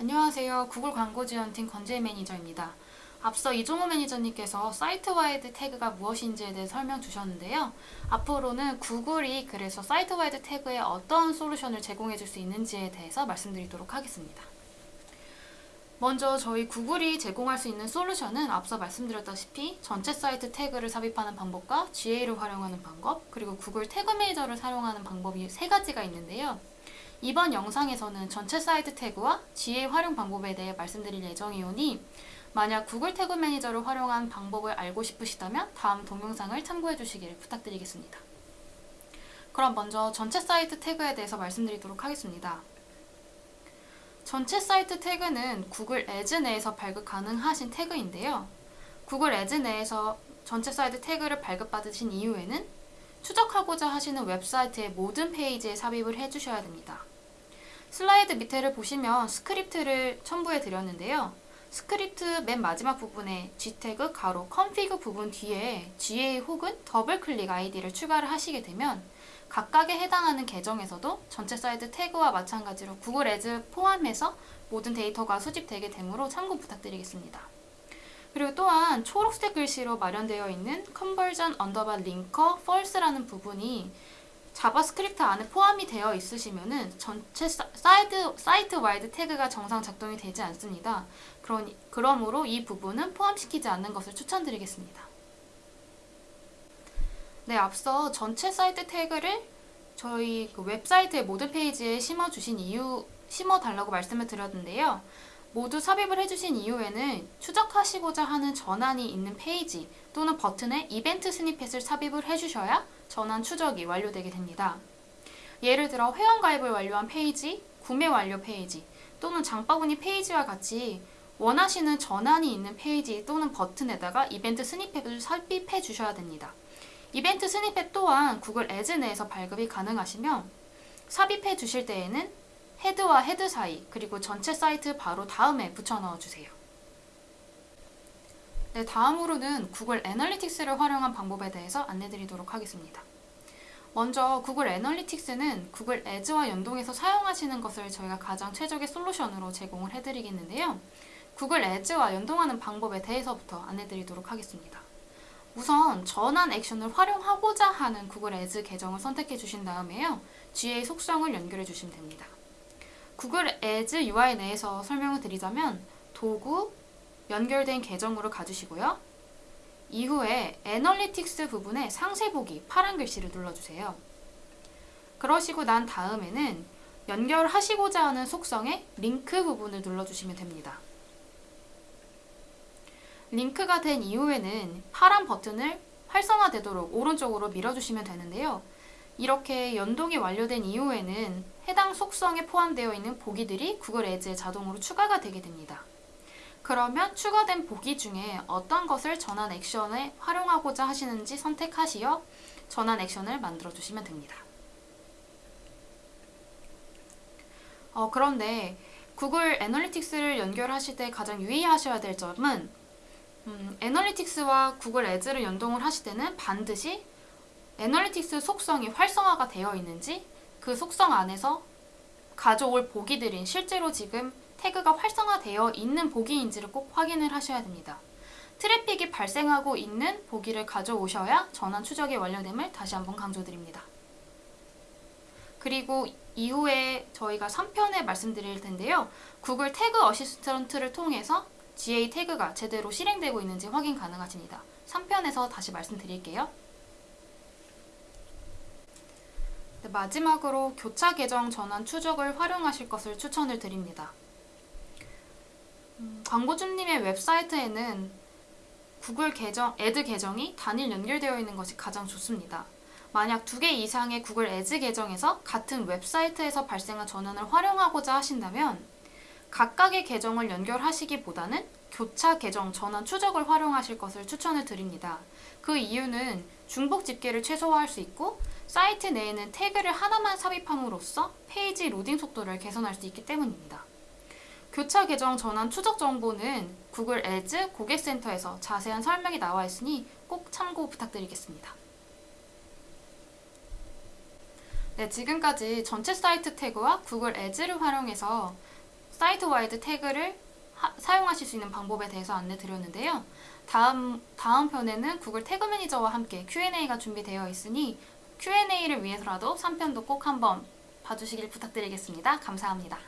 안녕하세요. 구글 광고 지원팀 건재 매니저입니다. 앞서 이종호 매니저님께서 site wide tag가 무엇인지에 대해 설명 주셨는데요. 앞으로는 구글이 그래서 site wide tag에 어떤 솔루션을 제공해 줄 수 있는지에 대해서 말씀드리도록 하겠습니다. 먼저 저희 구글이 제공할 수 있는 솔루션은 앞서 말씀드렸다시피 전체 사이트 태그를 삽입하는 방법과 GA를 활용하는 방법, 그리고 구글 태그 매니저를 사용하는 방법이 세 가지가 있는데요. 이번 영상에서는 전체 사이트 태그와 GA 활용 방법에 대해 말씀드릴 예정이오니 만약 구글 태그 매니저를 활용한 방법을 알고 싶으시다면 다음 동영상을 참고해 주시기를 부탁드리겠습니다. 그럼 먼저 전체 사이트 태그에 대해서 말씀드리도록 하겠습니다. 전체 사이트 태그는 구글 애즈 내에서 발급 가능하신 태그인데요. 구글 애즈 내에서 전체 사이트 태그를 발급받으신 이후에는 추적하고자 하시는 웹사이트의 모든 페이지에 삽입을 해주셔야 됩니다. 슬라이드 밑에를 보시면 스크립트를 첨부해 드렸는데요. 스크립트 맨 마지막 부분에 gtag 괄호 config 부분 뒤에 GA 혹은 더블 클릭 아이디를 추가를 하시게 되면 각각에 해당하는 계정에서도 전체 사이트 태그와 마찬가지로 구글 애즈 포함해서 모든 데이터가 수집되게 되므로 참고 부탁드리겠습니다. 그리고 또한 초록색 글씨로 마련되어 있는 conversion underbar linker false라는 부분이 JavaScript 안에 포함이 되어 있으시면 은 전체 사이드, site wide 태그가 정상 작동이 되지 않습니다. 그러니, 그러므로 이 부분은 포함시키지 않는 것을 추천드리겠습니다. 네, 앞서 전체 사이트 태그를 저희 그 웹사이트의 모든 페이지에 심어주신 이유, 심어달라고 말씀을 드렸는데요. 모두 삽입을 해주신 이후에는 추적하시고자 하는 전환이 있는 페이지 또는 버튼에 이벤트 snippet을 삽입을 해주셔야 전환 추적이 완료되게 됩니다. 예를 들어 회원가입을 완료한 페이지, 구매 완료 페이지 또는 장바구니 페이지와 같이 원하시는 전환이 있는 페이지 또는 버튼에다가 이벤트 snippet을 삽입해 주셔야 됩니다. 이벤트 snippet 또한 Google Ads 내에서 발급이 가능하시며 삽입해 주실 때에는 head와 head 사이 그리고 전체 사이트 바로 다음에 붙여 넣어 주세요. 네, 다음으로는 Google Analytics를 활용한 방법에 대해서 안내드리도록 하겠습니다. 먼저 Google Analytics는 Google Ads와 연동해서 사용하시는 것을 저희가 가장 최적의 솔루션으로 제공을 해드리겠는데요. Google Ads와 연동하는 방법에 대해서부터 안내드리도록 하겠습니다. 우선 전환 액션을 활용하고자 하는 Google Ads 계정을 선택해 주신 다음에요. GA 속성을 연결해 주시면 됩니다. 구글 애즈 UI 내에서 설명을 드리자면 도구, 연결된 계정으로 가주시고요. 이후에 애널리틱스 부분에 상세 보기 파란 글씨를 눌러주세요. 그러시고 난 다음에는 연결하시고자 하는 속성의 링크 부분을 눌러주시면 됩니다. 링크가 된 이후에는 파란 버튼을 활성화되도록 오른쪽으로 밀어주시면 되는데요. 이렇게 연동이 완료된 이후에는 해당 속성에 포함되어 있는 보기들이 구글 애즈에 자동으로 추가가 되게 됩니다. 그러면 추가된 보기 중에 어떤 것을 전환 액션에 활용하고자 하시는지 선택하시어 전환 액션을 만들어 주시면 됩니다. 어, 그런데 구글 애널리틱스를 연결하실 때 가장 유의하셔야 될 점은 음, 애널리틱스와 구글 애즈를 연동을 하실 때는 반드시 애널리틱스 속성이 활성화가 되어 있는지 그 속성 안에서 가져올 보기들인 실제로 지금 태그가 활성화되어 있는 보기인지를 꼭 확인을 하셔야 됩니다. 트래픽이 발생하고 있는 보기를 가져오셔야 전환 추적이 완료됨을 다시 한번 강조드립니다. 그리고 이후에 저희가 3편에 말씀드릴 텐데요. Google Tag Assistant를 통해서 GA 태그가 제대로 실행되고 있는지 확인 가능하십니다. 3편에서 다시 말씀드릴게요. 네, 마지막으로 교차 계정 전환 추적을 활용하실 것을 추천을 드립니다. 음, 광고주님의 웹사이트에는 구글 계정, Ad 계정이 단일 연결되어 있는 것이 가장 좋습니다. 만약 두 개 이상의 Google Ads 계정에서 같은 웹사이트에서 발생한 전환을 활용하고자 하신다면 각각의 계정을 연결하시기보다는 교차 계정 전환 추적을 활용하실 것을 추천을 드립니다. 그 이유는 중복 집계를 최소화할 수 있고 사이트 내에는 태그를 하나만 삽입함으로써 페이지 로딩 속도를 개선할 수 있기 때문입니다. 교차 계정 전환 추적 정보는 Google Ads 고객센터에서 자세한 설명이 나와 있으니 꼭 참고 부탁드리겠습니다. 네, 지금까지 전체 사이트 태그와 Google Ads를 활용해서 site wide 태그를 하- 사용하실 수 있는 방법에 대해서 안내 드렸는데요. 다음 다음 편에는 Google Tag Manager와 함께 Q&A가 준비되어 있으니 Q&A를 위해서라도 3편도 꼭 한번 봐주시길 부탁드리겠습니다. 감사합니다.